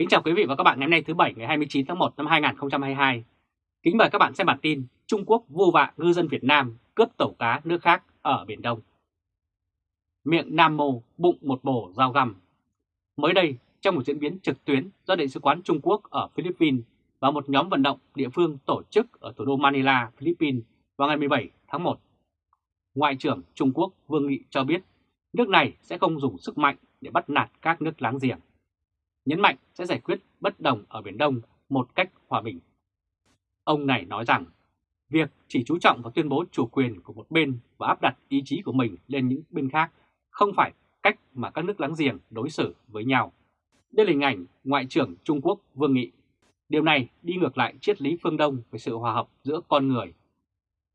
Kính chào quý vị và các bạn ngày hôm nay thứ Bảy ngày 29 tháng 1 năm 2022. Kính mời các bạn xem bản tin Trung Quốc vô vạ ngư dân Việt Nam cướp tàu cá nước khác ở Biển Đông. Miệng Nam Mô bụng một bổ dao găm. Mới đây, trong một diễn biến trực tuyến do Đại sứ quán Trung Quốc ở Philippines và một nhóm vận động địa phương tổ chức ở thủ đô Manila, Philippines vào ngày 17 tháng 1, Ngoại trưởng Trung Quốc Vương Nghị cho biết nước này sẽ không dùng sức mạnh để bắt nạt các nước láng giềng nhấn mạnh sẽ giải quyết bất đồng ở Biển Đông một cách hòa bình. Ông này nói rằng, việc chỉ chú trọng vào tuyên bố chủ quyền của một bên và áp đặt ý chí của mình lên những bên khác không phải cách mà các nước láng giềng đối xử với nhau. Đây là hình ảnh Ngoại trưởng Trung Quốc Vương Nghị. Điều này đi ngược lại triết lý phương Đông về sự hòa hợp giữa con người.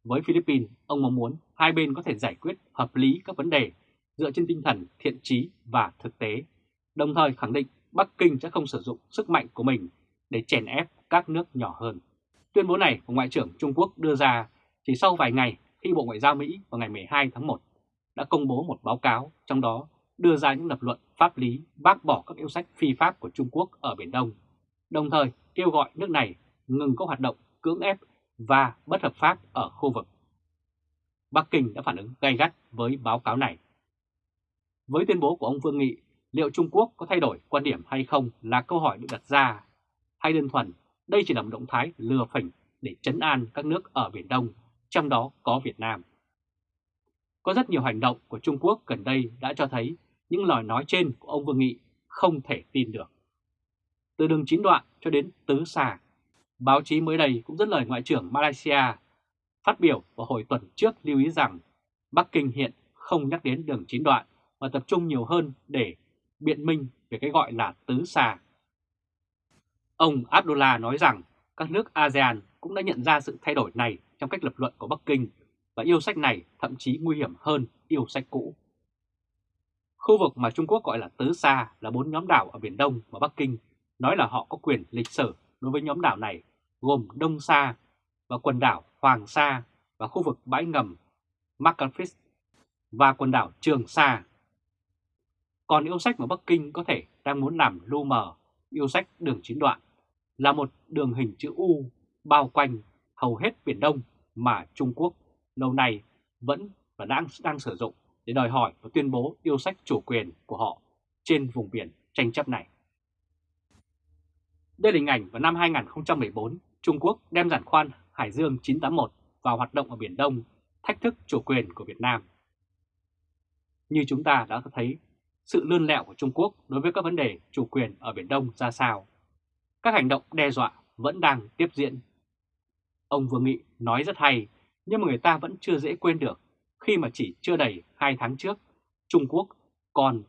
Với Philippines, ông mong muốn hai bên có thể giải quyết hợp lý các vấn đề dựa trên tinh thần thiện trí và thực tế, đồng thời khẳng định Bắc Kinh sẽ không sử dụng sức mạnh của mình để chèn ép các nước nhỏ hơn. Tuyên bố này của Ngoại trưởng Trung Quốc đưa ra chỉ sau vài ngày khi Bộ Ngoại giao Mỹ vào ngày 12 tháng 1 đã công bố một báo cáo trong đó đưa ra những lập luận pháp lý bác bỏ các yêu sách phi pháp của Trung Quốc ở Biển Đông, đồng thời kêu gọi nước này ngừng các hoạt động cưỡng ép và bất hợp pháp ở khu vực. Bắc Kinh đã phản ứng gay gắt với báo cáo này. Với tuyên bố của ông Vương Nghị liệu Trung Quốc có thay đổi quan điểm hay không là câu hỏi được đặt ra, hay đơn thuần đây chỉ là một động thái lừa phỉnh để chấn an các nước ở Biển Đông, trong đó có Việt Nam. Có rất nhiều hành động của Trung Quốc gần đây đã cho thấy những lời nói trên của ông Vương Nghị không thể tin được. Từ đường chín đoạn cho đến tứ xà, báo chí mới đây cũng dẫn lời Ngoại trưởng Malaysia phát biểu vào hồi tuần trước lưu ý rằng Bắc Kinh hiện không nhắc đến đường chín đoạn và tập trung nhiều hơn để biện minh về cái gọi là tứ xà. Ông Abdullah nói rằng các nước ASEAN cũng đã nhận ra sự thay đổi này trong cách lập luận của Bắc Kinh và yêu sách này thậm chí nguy hiểm hơn yêu sách cũ. Khu vực mà Trung Quốc gọi là Tứ xa là bốn nhóm đảo ở Biển Đông mà Bắc Kinh, nói là họ có quyền lịch sử đối với nhóm đảo này, gồm Đông Sa và quần đảo Hoàng Sa và khu vực bãi ngầm Macalfis và quần đảo Trường Sa còn yêu sách mà Bắc Kinh có thể đang muốn làm lu mờ, yêu sách đường chín đoạn, là một đường hình chữ U bao quanh hầu hết Biển Đông mà Trung Quốc lâu nay vẫn và đang, đang sử dụng để đòi hỏi và tuyên bố yêu sách chủ quyền của họ trên vùng biển tranh chấp này. Đây là hình ảnh vào năm 2014, Trung Quốc đem giản khoan Hải Dương 981 vào hoạt động ở Biển Đông, thách thức chủ quyền của Việt Nam. Như chúng ta đã thấy sự lươn lẹo của Trung Quốc đối với các vấn đề chủ quyền ở Biển Đông ra sao. Các hành động đe dọa vẫn đang tiếp diễn. Ông Vương Nghị nói rất hay, nhưng mà người ta vẫn chưa dễ quên được khi mà chỉ chưa đầy 2 tháng trước, Trung Quốc còn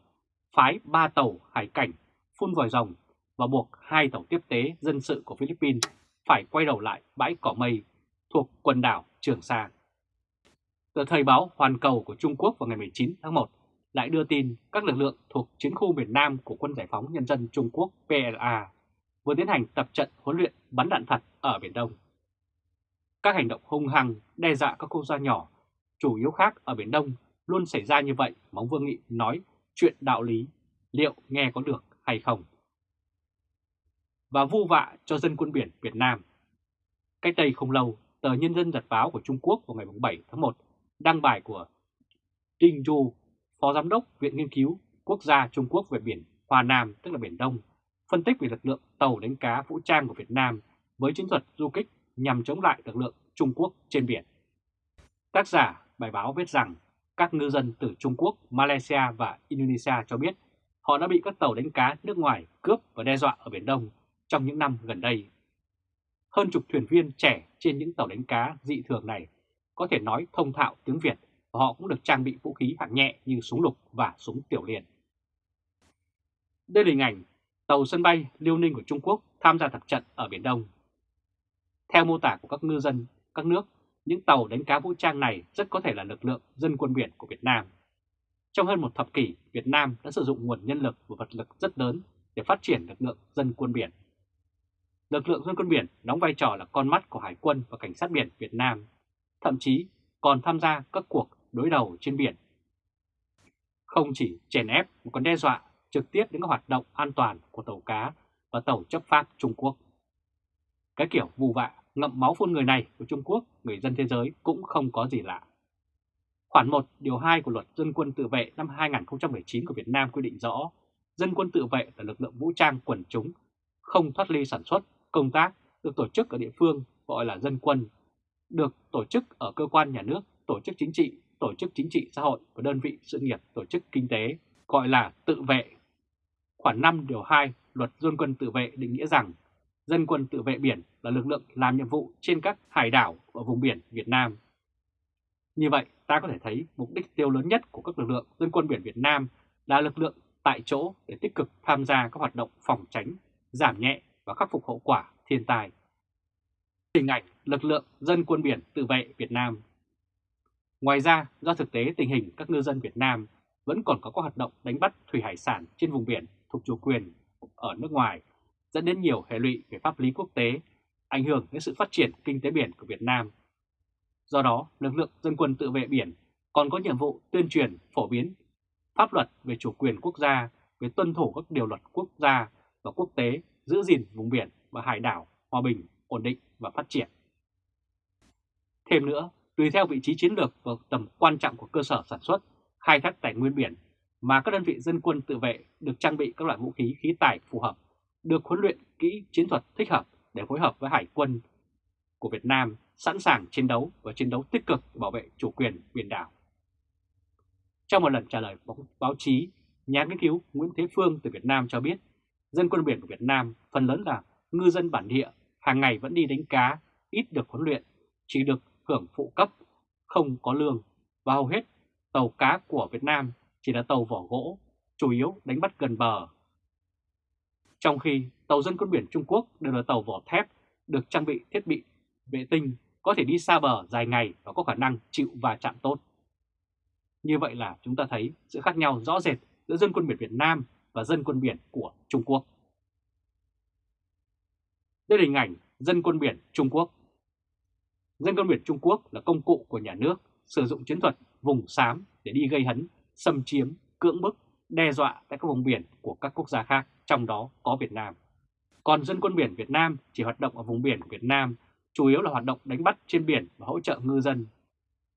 phái 3 tàu hải cảnh phun vòi rồng và buộc hai tàu tiếp tế dân sự của Philippines phải quay đầu lại bãi cỏ mây thuộc quần đảo Trường Sa. Tờ Thời báo Hoàn Cầu của Trung Quốc vào ngày 19 tháng 1 lại đưa tin các lực lượng thuộc chiến khu miền Nam của Quân Giải phóng Nhân dân Trung Quốc PLA vừa tiến hành tập trận huấn luyện bắn đạn thật ở Biển Đông. Các hành động hung hăng đe dọa các quốc gia nhỏ, chủ yếu khác ở Biển Đông luôn xảy ra như vậy mà ông Vương Nghị nói chuyện đạo lý, liệu nghe có được hay không? Và vu vạ cho dân quân biển Việt Nam. Cách đây không lâu, tờ Nhân dân Giật báo của Trung Quốc vào ngày 7 tháng 1 đăng bài của Trinh Du Phó Giám đốc Viện Nghiên cứu Quốc gia Trung Quốc về biển Hoa Nam, tức là Biển Đông, phân tích về lực lượng tàu đánh cá vũ trang của Việt Nam với chiến thuật du kích nhằm chống lại lực lượng Trung Quốc trên biển. Tác giả bài báo viết rằng các ngư dân từ Trung Quốc, Malaysia và Indonesia cho biết họ đã bị các tàu đánh cá nước ngoài cướp và đe dọa ở Biển Đông trong những năm gần đây. Hơn chục thuyền viên trẻ trên những tàu đánh cá dị thường này có thể nói thông thạo tiếng Việt và họ cũng được trang bị vũ khí hạng nhẹ như súng lục và súng tiểu liên. Đây là hình ảnh tàu sân bay Liêu Ninh của Trung Quốc tham gia tập trận ở Biển Đông. Theo mô tả của các ngư dân các nước, những tàu đánh cá vũ trang này rất có thể là lực lượng dân quân biển của Việt Nam. Trong hơn một thập kỷ, Việt Nam đã sử dụng nguồn nhân lực và vật lực rất lớn để phát triển lực lượng dân quân biển. Lực lượng dân quân biển đóng vai trò là con mắt của Hải quân và Cảnh sát biển Việt Nam, thậm chí còn tham gia các cuộc đối đầu trên biển. Không chỉ chèn ép mà còn đe dọa trực tiếp đến các hoạt động an toàn của tàu cá và tàu chấp pháp Trung Quốc. Cái kiểu vù vạ, ngậm máu phun người này của Trung Quốc, người dân thế giới cũng không có gì lạ. Khoản 1 điều 2 của luật dân quân tự vệ năm 2019 của Việt Nam quy định rõ, dân quân tự vệ là lực lượng vũ trang quần chúng, không thoát ly sản xuất, công tác, được tổ chức ở địa phương gọi là dân quân, được tổ chức ở cơ quan nhà nước, tổ chức chính trị, tổ chức chính trị xã hội và đơn vị sự nghiệp tổ chức kinh tế, gọi là tự vệ. Khoản 5 điều 2 luật dân quân tự vệ định nghĩa rằng dân quân tự vệ biển là lực lượng làm nhiệm vụ trên các hải đảo ở vùng biển Việt Nam. Như vậy, ta có thể thấy mục đích tiêu lớn nhất của các lực lượng dân quân biển Việt Nam là lực lượng tại chỗ để tích cực tham gia các hoạt động phòng tránh, giảm nhẹ và khắc phục hậu quả thiên tai. Hình ảnh lực lượng dân quân biển tự vệ Việt Nam Ngoài ra, do thực tế tình hình các ngư dân Việt Nam vẫn còn có các hoạt động đánh bắt thủy hải sản trên vùng biển thuộc chủ quyền ở nước ngoài, dẫn đến nhiều hệ lụy về pháp lý quốc tế, ảnh hưởng đến sự phát triển kinh tế biển của Việt Nam. Do đó, lực lượng dân quân tự vệ biển còn có nhiệm vụ tuyên truyền, phổ biến pháp luật về chủ quyền quốc gia, về tuân thủ các điều luật quốc gia và quốc tế, giữ gìn vùng biển và hải đảo hòa bình, ổn định và phát triển. Thêm nữa, tùy theo vị trí chiến lược và tầm quan trọng của cơ sở sản xuất, khai thác tài nguyên biển mà các đơn vị dân quân tự vệ được trang bị các loại vũ khí khí tài phù hợp, được huấn luyện kỹ chiến thuật thích hợp để phối hợp với hải quân của Việt Nam sẵn sàng chiến đấu và chiến đấu tích cực bảo vệ chủ quyền biển đảo. Trong một lần trả lời báo chí, nhà nghiên cứu Nguyễn Thế Phương từ Việt Nam cho biết, dân quân biển của Việt Nam phần lớn là ngư dân bản địa, hàng ngày vẫn đi đánh cá, ít được huấn luyện, chỉ được hưởng phụ cấp, không có lương và hầu hết tàu cá của Việt Nam chỉ là tàu vỏ gỗ, chủ yếu đánh bắt gần bờ. Trong khi tàu dân quân biển Trung Quốc đều là tàu vỏ thép, được trang bị thiết bị vệ tinh, có thể đi xa bờ dài ngày và có khả năng chịu và chạm tốt. Như vậy là chúng ta thấy sự khác nhau rõ rệt giữa dân quân biển Việt Nam và dân quân biển của Trung Quốc. Đây là hình ảnh dân quân biển Trung Quốc. Dân quân biển Trung Quốc là công cụ của nhà nước sử dụng chiến thuật vùng xám để đi gây hấn, xâm chiếm, cưỡng bức, đe dọa tại các vùng biển của các quốc gia khác, trong đó có Việt Nam. Còn dân quân biển Việt Nam chỉ hoạt động ở vùng biển Việt Nam, chủ yếu là hoạt động đánh bắt trên biển và hỗ trợ ngư dân.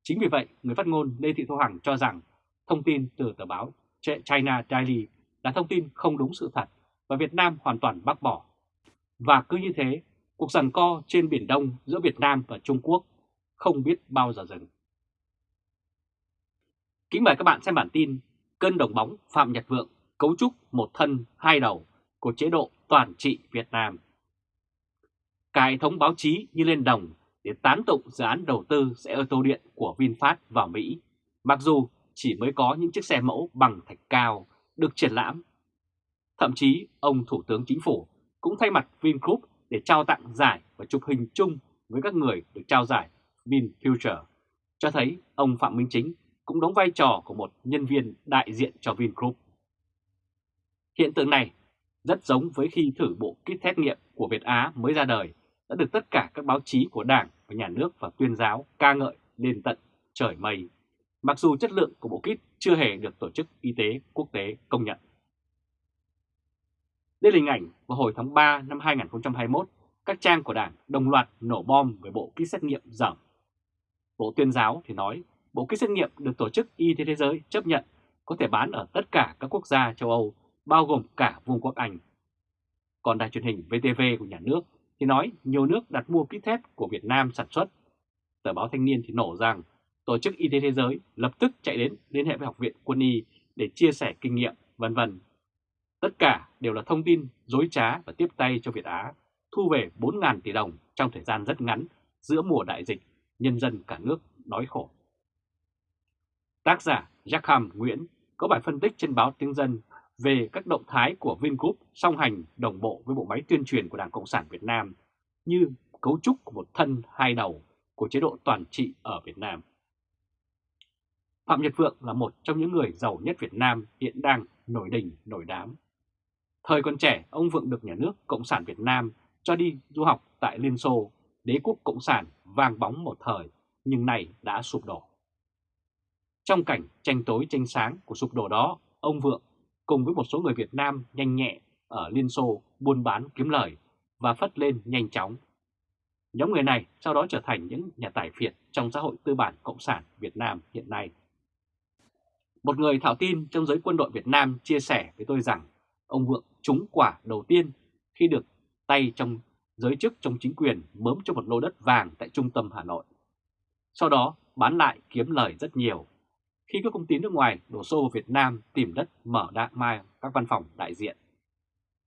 Chính vì vậy, người phát ngôn Lê Thị Thu Hằng cho rằng thông tin từ tờ báo China Daily là thông tin không đúng sự thật và Việt Nam hoàn toàn bác bỏ. Và cứ như thế, cuộc giằng co trên Biển Đông giữa Việt Nam và Trung Quốc không biết bao giờ dừng. Kính mời các bạn xem bản tin Cơn đồng bóng Phạm Nhật Vượng cấu trúc một thân hai đầu của chế độ toàn trị Việt Nam. Cả hệ thống báo chí như lên đồng để tán tụng dự án đầu tư xe ô tô điện của VinFast vào Mỹ, mặc dù chỉ mới có những chiếc xe mẫu bằng thạch cao được triển lãm. Thậm chí ông Thủ tướng Chính phủ cũng thay mặt Vingroup để trao tặng giải và chụp hình chung với các người được trao giải VinFuture, cho thấy ông Phạm Minh Chính cũng đóng vai trò của một nhân viên đại diện cho Vingroup. Hiện tượng này rất giống với khi thử bộ kit xét nghiệm của Việt Á mới ra đời đã được tất cả các báo chí của Đảng và Nhà nước và tuyên giáo ca ngợi lên tận trời mây, mặc dù chất lượng của bộ kit chưa hề được Tổ chức Y tế Quốc tế công nhận. Đây là hình ảnh vào hồi tháng 3 năm 2021, các trang của Đảng đồng loạt nổ bom với bộ kit xét nghiệm dởm. Bộ tuyên giáo thì nói bộ kit xét nghiệm được Tổ chức Y tế Thế giới chấp nhận có thể bán ở tất cả các quốc gia châu Âu, bao gồm cả Vương quốc Anh. Còn đài truyền hình VTV của nhà nước thì nói nhiều nước đặt mua kit thép của Việt Nam sản xuất. Tờ báo Thanh niên thì nổ rằng Tổ chức Y tế Thế giới lập tức chạy đến liên hệ với Học viện Quân y để chia sẻ kinh nghiệm, vân vân. Tất cả đều là thông tin dối trá và tiếp tay cho Việt Á thu về 4.000 tỷ đồng trong thời gian rất ngắn giữa mùa đại dịch, nhân dân cả nước đói khổ. Tác giả Jackham Nguyễn có bài phân tích trên báo Tiếng Dân về các động thái của Vingroup song hành đồng bộ với bộ máy tuyên truyền của Đảng Cộng sản Việt Nam như cấu trúc của một thân hai đầu của chế độ toàn trị ở Việt Nam. Phạm Nhật Vượng là một trong những người giàu nhất Việt Nam hiện đang nổi đỉnh nổi đám. Thời còn trẻ, ông Vượng được nhà nước Cộng sản Việt Nam cho đi du học tại Liên Xô, đế quốc Cộng sản vang bóng một thời, nhưng này đã sụp đổ. Trong cảnh tranh tối tranh sáng của sụp đổ đó, ông Vượng cùng với một số người Việt Nam nhanh nhẹ ở Liên Xô buôn bán kiếm lời và phất lên nhanh chóng. Nhóm người này sau đó trở thành những nhà tài phiệt trong xã hội tư bản Cộng sản Việt Nam hiện nay. Một người thạo tin trong giới quân đội Việt Nam chia sẻ với tôi rằng ông Vượng trúng quả đầu tiên khi được tay trong giới chức trong chính quyền mớm cho một lô đất vàng tại trung tâm Hà Nội. Sau đó bán lại kiếm lời rất nhiều. Khi các công ty nước ngoài đổ xô vào Việt Nam tìm đất mở đại mai các văn phòng đại diện.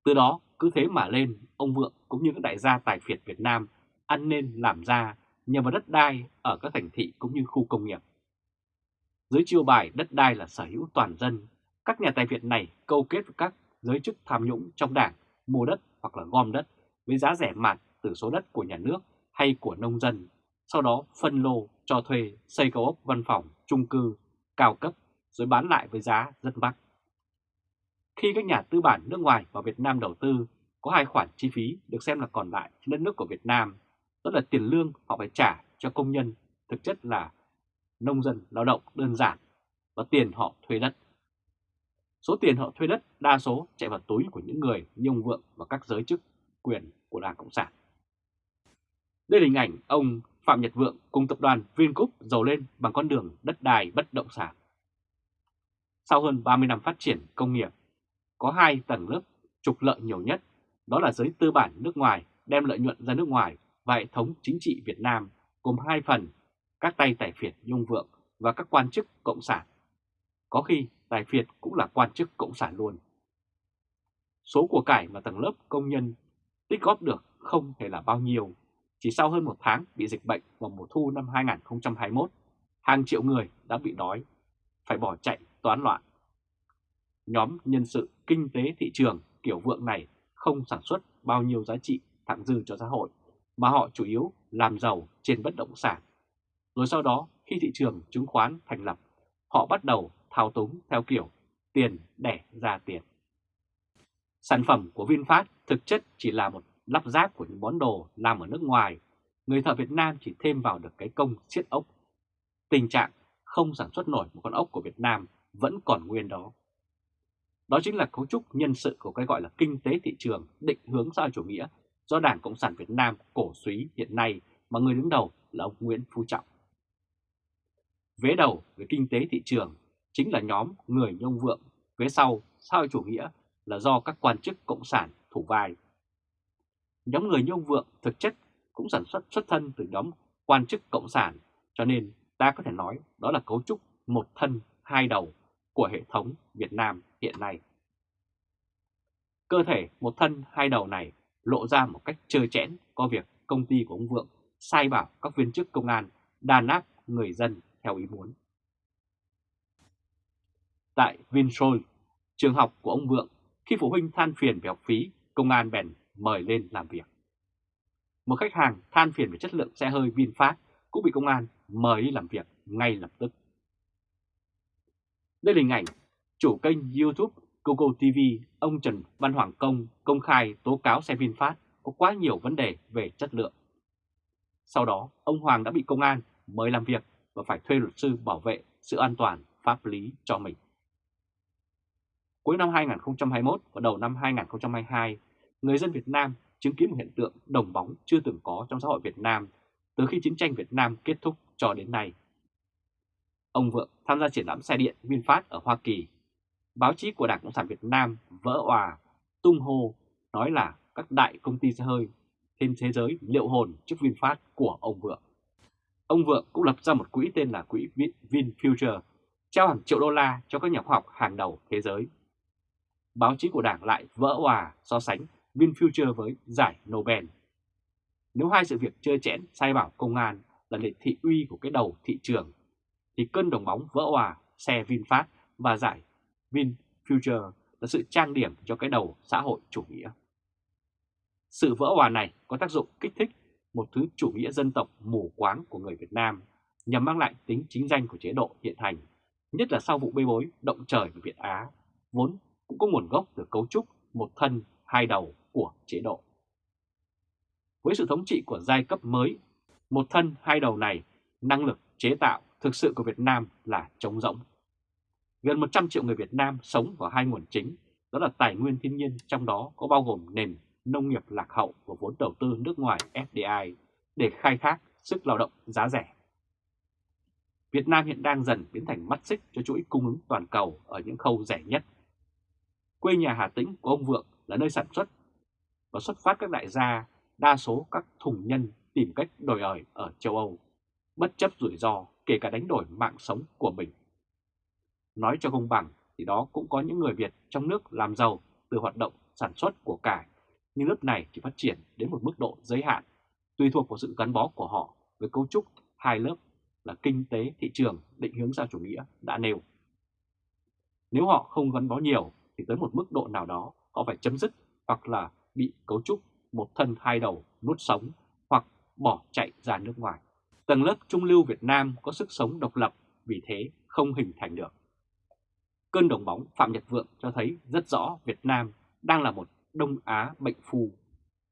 Từ đó cứ thế mà lên, ông Vượng cũng như các đại gia tài phiệt Việt Nam ăn nên làm ra nhờ vào đất đai ở các thành thị cũng như khu công nghiệp. Dưới chiêu bài đất đai là sở hữu toàn dân, các nhà tài phiệt này câu kết với các giới chức tham nhũng trong đảng mua đất hoặc là gom đất với giá rẻ mạt từ số đất của nhà nước hay của nông dân, sau đó phân lô cho thuê xây cao ốc văn phòng, trung cư, cao cấp rồi bán lại với giá rất mắc. Khi các nhà tư bản nước ngoài vào Việt Nam đầu tư, có hai khoản chi phí được xem là còn lại trên đất nước của Việt Nam, đó là tiền lương họ phải trả cho công nhân, thực chất là nông dân lao động đơn giản, và tiền họ thuê đất. Số tiền họ thuê đất đa số chạy vào túi của những người như ông Vượng và các giới chức quyền của Đảng Cộng sản. Đây là hình ảnh ông Phạm Nhật Vượng cùng tập đoàn Vingroup giàu lên bằng con đường đất đai bất động sản. Sau hơn 30 năm phát triển công nghiệp, có hai tầng lớp trục lợi nhiều nhất, đó là giới tư bản nước ngoài đem lợi nhuận ra nước ngoài và hệ thống chính trị Việt Nam gồm hai phần, các tay tài phiệt Nhung Vượng và các quan chức Cộng sản. Có khi tài phiệt cũng là quan chức Cộng sản luôn. Số của cải mà tầng lớp công nhân tích góp được không thể là bao nhiêu. Chỉ sau hơn một tháng bị dịch bệnh vào mùa thu năm 2021, hàng triệu người đã bị đói, phải bỏ chạy toán loạn. Nhóm nhân sự kinh tế thị trường kiểu vượng này không sản xuất bao nhiêu giá trị thặng dư cho xã hội, mà họ chủ yếu làm giàu trên bất động sản. Rồi sau đó, khi thị trường chứng khoán thành lập, họ bắt đầu thao túng theo kiểu tiền đẻ ra tiền. Sản phẩm của VinFast thực chất chỉ là một lắp ráp của những món đồ làm ở nước ngoài. Người thợ Việt Nam chỉ thêm vào được cái công siết ốc. Tình trạng không sản xuất nổi một con ốc của Việt Nam vẫn còn nguyên đó. Đó chính là cấu trúc nhân sự của cái gọi là kinh tế thị trường định hướng xã chủ nghĩa do Đảng Cộng sản Việt Nam cổ suý hiện nay mà người đứng đầu là ông Nguyễn Phú Trọng. Vế đầu về kinh tế thị trường chính là nhóm người nhông vượng, phía sau xã hội chủ nghĩa là do các quan chức cộng sản thủ vai. Nhóm người như ông Vượng thực chất cũng sản xuất xuất thân từ nhóm quan chức cộng sản, cho nên ta có thể nói đó là cấu trúc một thân hai đầu của hệ thống Việt Nam hiện nay. Cơ thể một thân hai đầu này lộ ra một cách trơ chẽn có việc công ty của ông Vượng sai bảo các viên chức công an đàn áp người dân theo ý muốn. Tại Vinsoy, trường học của ông Vượng khi phụ huynh than phiền về học phí, công an bèn mời lên làm việc. Một khách hàng than phiền về chất lượng xe hơi VinFast cũng bị công an mời đi làm việc ngay lập tức. Đây là hình ảnh chủ kênh YouTube Google TV ông Trần Văn Hoàng Công công khai tố cáo xe VinFast có quá nhiều vấn đề về chất lượng. Sau đó, ông Hoàng đã bị công an mời làm việc và phải thuê luật sư bảo vệ sự an toàn pháp lý cho mình. Cuối năm 2021 và đầu năm 2022, người dân Việt Nam chứng kiến một hiện tượng đồng bóng chưa từng có trong xã hội Việt Nam từ khi chiến tranh Việt Nam kết thúc cho đến nay. Ông Vượng tham gia triển lãm xe điện VinFast ở Hoa Kỳ. Báo chí của Đảng Cộng sản Việt Nam vỡ òa, tung hô, nói là các đại công ty xe hơi trên thế giới liệu hồn trước VinFast của ông Vượng. Ông Vượng cũng lập ra một quỹ tên là quỹ VinFuture, trao hàng triệu đô la cho các nhà khoa học hàng đầu thế giới báo chí của Đảng lại vỡ hòa so sánh VinFuture với giải Nobel. Nếu hai sự việc chơi chẽn sai bảo công an là để thị uy của cái đầu thị trường, thì cơn đồng bóng vỡ hòa xe VinFast và giải VinFuture là sự trang điểm cho cái đầu xã hội chủ nghĩa. Sự vỡ hòa này có tác dụng kích thích một thứ chủ nghĩa dân tộc mù quáng của người Việt Nam nhằm mang lại tính chính danh của chế độ hiện hành, nhất là sau vụ bê bối động trời của Việt Á, vốn cũng có nguồn gốc từ cấu trúc một thân hai đầu của chế độ. Với sự thống trị của giai cấp mới, một thân hai đầu này, năng lực chế tạo thực sự của Việt Nam là trống rỗng. Gần 100 triệu người Việt Nam sống vào hai nguồn chính, đó là tài nguyên thiên nhiên trong đó có bao gồm nền nông nghiệp lạc hậu và vốn đầu tư nước ngoài FDI để khai thác sức lao động giá rẻ. Việt Nam hiện đang dần biến thành mắt xích cho chuỗi cung ứng toàn cầu ở những khâu rẻ nhất. Quê nhà Hà Tĩnh của ông Vượng là nơi sản xuất và xuất phát các đại gia, đa số các thùng nhân tìm cách đổi ời ở châu Âu, bất chấp rủi ro kể cả đánh đổi mạng sống của mình. Nói cho công bằng thì đó cũng có những người Việt trong nước làm giàu từ hoạt động sản xuất của cải, nhưng lớp này chỉ phát triển đến một mức độ giới hạn, tùy thuộc vào sự gắn bó của họ với cấu trúc hai lớp là kinh tế thị trường định hướng xã chủ nghĩa đã nêu. Nếu họ không gắn bó nhiều thì tới một mức độ nào đó họ phải chấm dứt hoặc là bị cấu trúc một thân hai đầu nuốt sống hoặc bỏ chạy ra nước ngoài. Tầng lớp trung lưu Việt Nam có sức sống độc lập, vì thế không hình thành được. Cơn đồng bóng Phạm Nhật Vượng cho thấy rất rõ Việt Nam đang là một Đông Á bệnh phù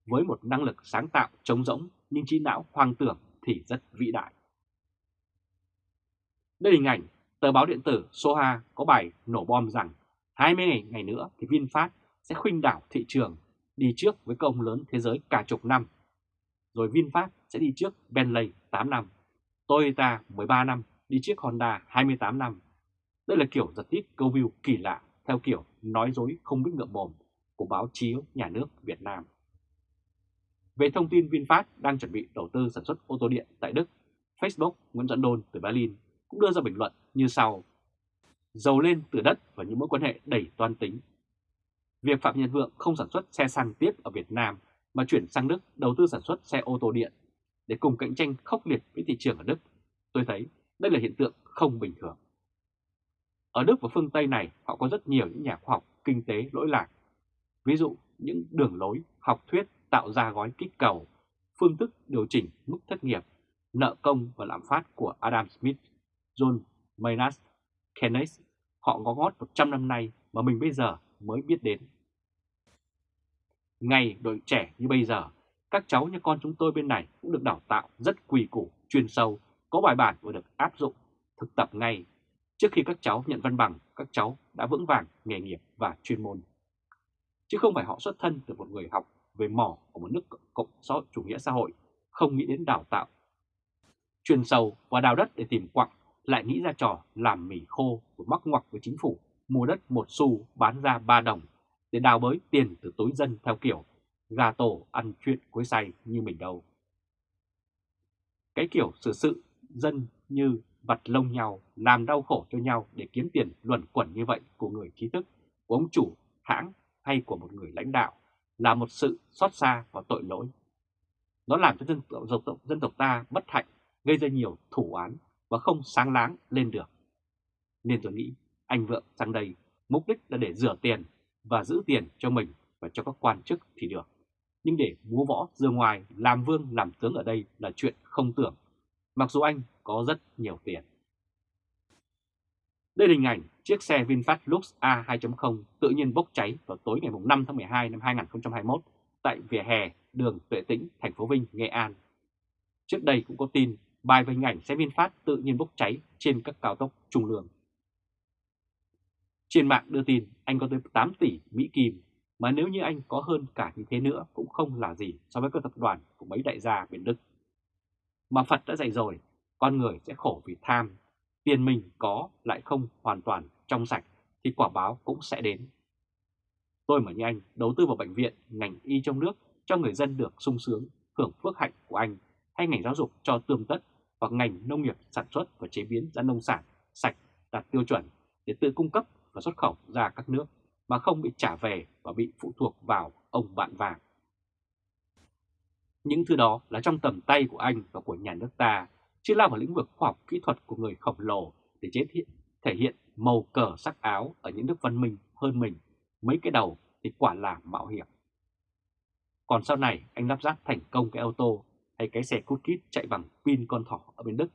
với một năng lực sáng tạo trống rỗng, nhưng trí não hoang tưởng thì rất vĩ đại. Đây hình ảnh tờ báo điện tử Soha có bài nổ bom rằng 20 ngày, ngày nữa thì VinFast sẽ khuynh đảo thị trường đi trước với công lớn thế giới cả chục năm. Rồi VinFast sẽ đi trước Bentley 8 năm, Toyota 13 năm, đi trước Honda 28 năm. Đây là kiểu giật tít câu view kỳ lạ theo kiểu nói dối không biết ngậm mồm của báo chí nhà nước Việt Nam. Về thông tin VinFast đang chuẩn bị đầu tư sản xuất ô tô điện tại Đức, Facebook Nguyễn Dẫn Đôn từ Berlin cũng đưa ra bình luận như sau. Giàu lên từ đất và những mối quan hệ đầy toan tính. Việc Phạm Nhật Vượng không sản xuất xe xăng tiếp ở Việt Nam mà chuyển sang Đức đầu tư sản xuất xe ô tô điện để cùng cạnh tranh khốc liệt với thị trường ở Đức, tôi thấy đây là hiện tượng không bình thường. Ở Đức và phương Tây này họ có rất nhiều những nhà khoa học kinh tế lỗi lạc. Ví dụ những đường lối, học thuyết tạo ra gói kích cầu, phương thức điều chỉnh mức thất nghiệp, nợ công và lạm phát của Adam Smith John Maynard Kenneth, họ có gót 100 năm nay mà mình bây giờ mới biết đến. Ngày đội trẻ như bây giờ, các cháu như con chúng tôi bên này cũng được đào tạo rất quỳ củ, chuyên sâu, có bài bản và được áp dụng, thực tập ngay. Trước khi các cháu nhận văn bằng, các cháu đã vững vàng nghề nghiệp và chuyên môn. Chứ không phải họ xuất thân từ một người học về mỏ của một nước cộng xã chủ nghĩa xã hội, không nghĩ đến đào tạo. Chuyên sâu và đào đất để tìm quặng lại nghĩ ra trò làm mì khô và mắc ngoặc với chính phủ mua đất một xu bán ra ba đồng để đào bới tiền từ túi dân theo kiểu gà tổ ăn chuyện cuối say như mình đâu. Cái kiểu sự sự dân như vặt lông nhau làm đau khổ cho nhau để kiếm tiền luẩn quẩn như vậy của người trí thức, của ông chủ, hãng hay của một người lãnh đạo là một sự xót xa và tội lỗi. Nó làm cho dân tộc, dân tộc ta bất hạnh, gây ra nhiều thủ án và không sáng láng lên được. Nên tôi nghĩ anh Vượng sang đây mục đích là để rửa tiền và giữ tiền cho mình và cho các quan chức thì được. Nhưng để múa võ dương ngoài làm vương làm tướng ở đây là chuyện không tưởng, mặc dù anh có rất nhiều tiền. Đây là hình ảnh chiếc xe VinFast Lux A 2.0 tự nhiên bốc cháy vào tối ngày 5 tháng 12 năm 2021 tại vỉa hè đường Tuệ Tĩnh, thành phố Vinh, Nghệ An. Trước đây cũng có tin bài về hình ảnh xe VinFast tự nhiên bốc cháy trên các cao tốc trung lương. Trên mạng đưa tin anh có tới 8 tỷ Mỹ Kim, mà nếu như anh có hơn cả như thế nữa cũng không là gì so với các tập đoàn của mấy đại gia miền Đức. Mà Phật đã dạy rồi, con người sẽ khổ vì tham, tiền mình có lại không hoàn toàn trong sạch thì quả báo cũng sẽ đến. Tôi mà như anh đầu tư vào bệnh viện, ngành y trong nước cho người dân được sung sướng, hưởng phước hạnh của anh hay ngành giáo dục cho tương tất hoặc ngành nông nghiệp sản xuất và chế biến ra nông sản sạch đạt tiêu chuẩn để tự cung cấp và xuất khẩu ra các nước mà không bị trả về và bị phụ thuộc vào ông bạn vàng. Những thứ đó là trong tầm tay của anh và của nhà nước ta, chứ lao vào lĩnh vực khoa học kỹ thuật của người khổng lồ để chế thiện, thể hiện màu cờ sắc áo ở những nước văn minh hơn mình, mấy cái đầu thì quả là mạo hiểm. Còn sau này anh lắp ráp thành công cái ô tô hay cái xe cút kít chạy bằng pin con thỏ ở bên Đức,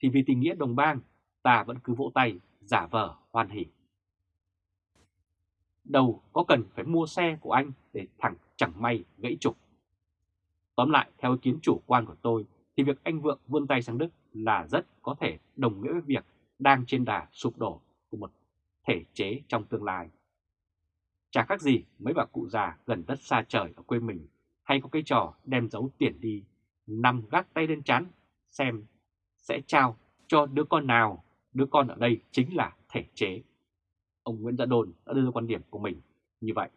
thì vì tình nghĩa đồng bang, ta vẫn cứ vỗ tay, giả vờ, hoan hỉ. Đâu có cần phải mua xe của anh để thẳng chẳng may gãy trục. Tóm lại, theo ý kiến chủ quan của tôi, thì việc anh Vượng vươn tay sang Đức là rất có thể đồng nghĩa với việc đang trên đà sụp đổ của một thể chế trong tương lai. Chả khác gì mấy bà cụ già gần đất xa trời ở quê mình hay có cái trò đem giấu tiền đi, nằm gác tay lên chán, xem sẽ trao cho đứa con nào, đứa con ở đây chính là thể chế. Ông Nguyễn Gia Đồn đã đưa ra quan điểm của mình như vậy.